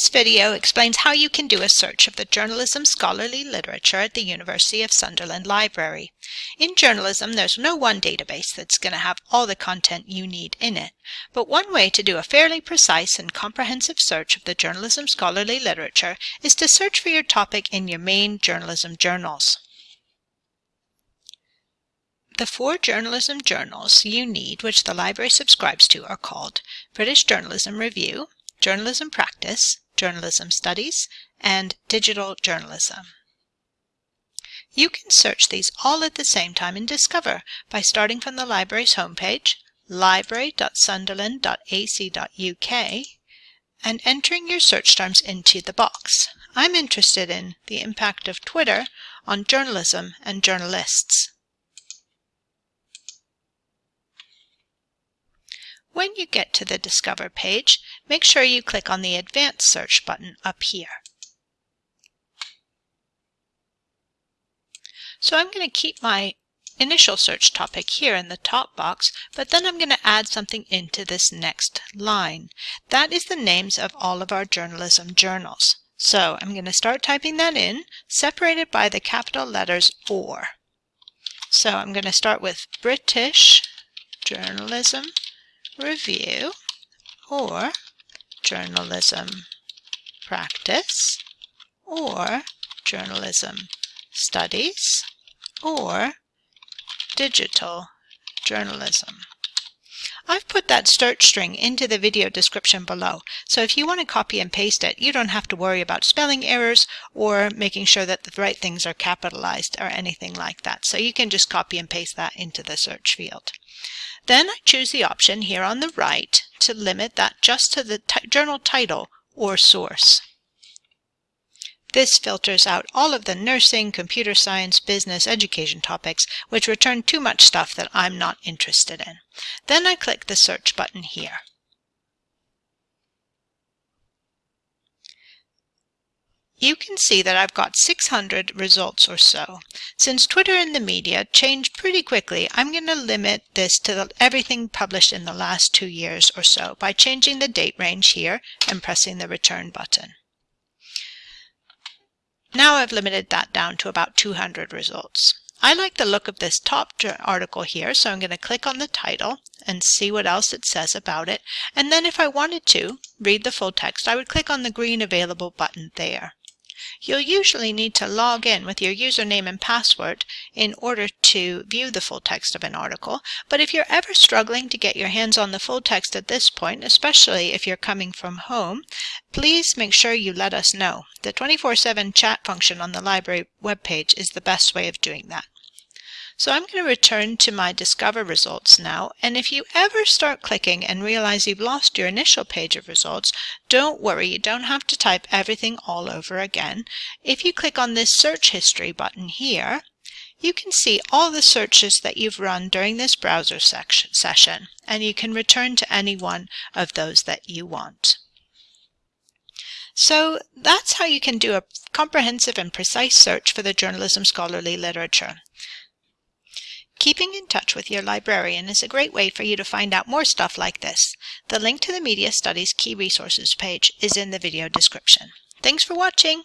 This video explains how you can do a search of the journalism scholarly literature at the University of Sunderland Library. In journalism, there's no one database that's going to have all the content you need in it, but one way to do a fairly precise and comprehensive search of the journalism scholarly literature is to search for your topic in your main journalism journals. The four journalism journals you need, which the library subscribes to, are called British Journalism Review, Journalism Practice, Journalism Studies, and Digital Journalism. You can search these all at the same time in Discover by starting from the library's homepage, library.sunderland.ac.uk, and entering your search terms into the box. I'm interested in the impact of Twitter on journalism and journalists. When you get to the Discover page, make sure you click on the Advanced Search button up here. So I'm going to keep my initial search topic here in the top box, but then I'm going to add something into this next line. That is the names of all of our journalism journals. So I'm going to start typing that in, separated by the capital letters OR. So I'm going to start with British Journalism review or journalism practice or journalism studies or digital journalism. I've put that search string into the video description below, so if you want to copy and paste it, you don't have to worry about spelling errors or making sure that the right things are capitalized or anything like that. So you can just copy and paste that into the search field. Then I choose the option here on the right to limit that just to the journal title or source. This filters out all of the nursing, computer science, business, education topics, which return too much stuff that I'm not interested in. Then I click the search button here. You can see that I've got 600 results or so. Since Twitter and the media change pretty quickly, I'm going to limit this to the, everything published in the last two years or so by changing the date range here and pressing the return button. Now I've limited that down to about 200 results. I like the look of this top article here, so I'm going to click on the title and see what else it says about it. And then if I wanted to read the full text, I would click on the green available button there. You'll usually need to log in with your username and password in order to view the full text of an article, but if you're ever struggling to get your hands on the full text at this point, especially if you're coming from home, please make sure you let us know. The 24-7 chat function on the library webpage is the best way of doing that. So I'm going to return to my Discover results now, and if you ever start clicking and realize you've lost your initial page of results, don't worry, you don't have to type everything all over again. If you click on this Search History button here, you can see all the searches that you've run during this browser session, and you can return to any one of those that you want. So that's how you can do a comprehensive and precise search for the journalism scholarly literature. Keeping in touch with your librarian is a great way for you to find out more stuff like this. The link to the Media Studies Key Resources page is in the video description. Thanks for watching!